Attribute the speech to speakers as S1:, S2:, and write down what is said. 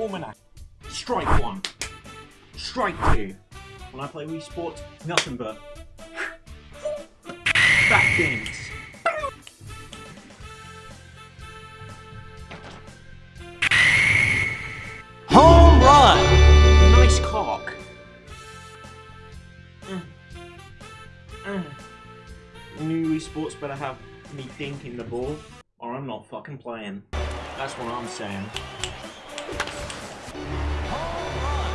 S1: Almanac. Strike one. Strike two. When I play Wii Sports, nothing but back games.
S2: Home run!
S1: Nice cock. New Wii Sports better have me thinking the ball, or I'm not fucking playing. That's what I'm saying.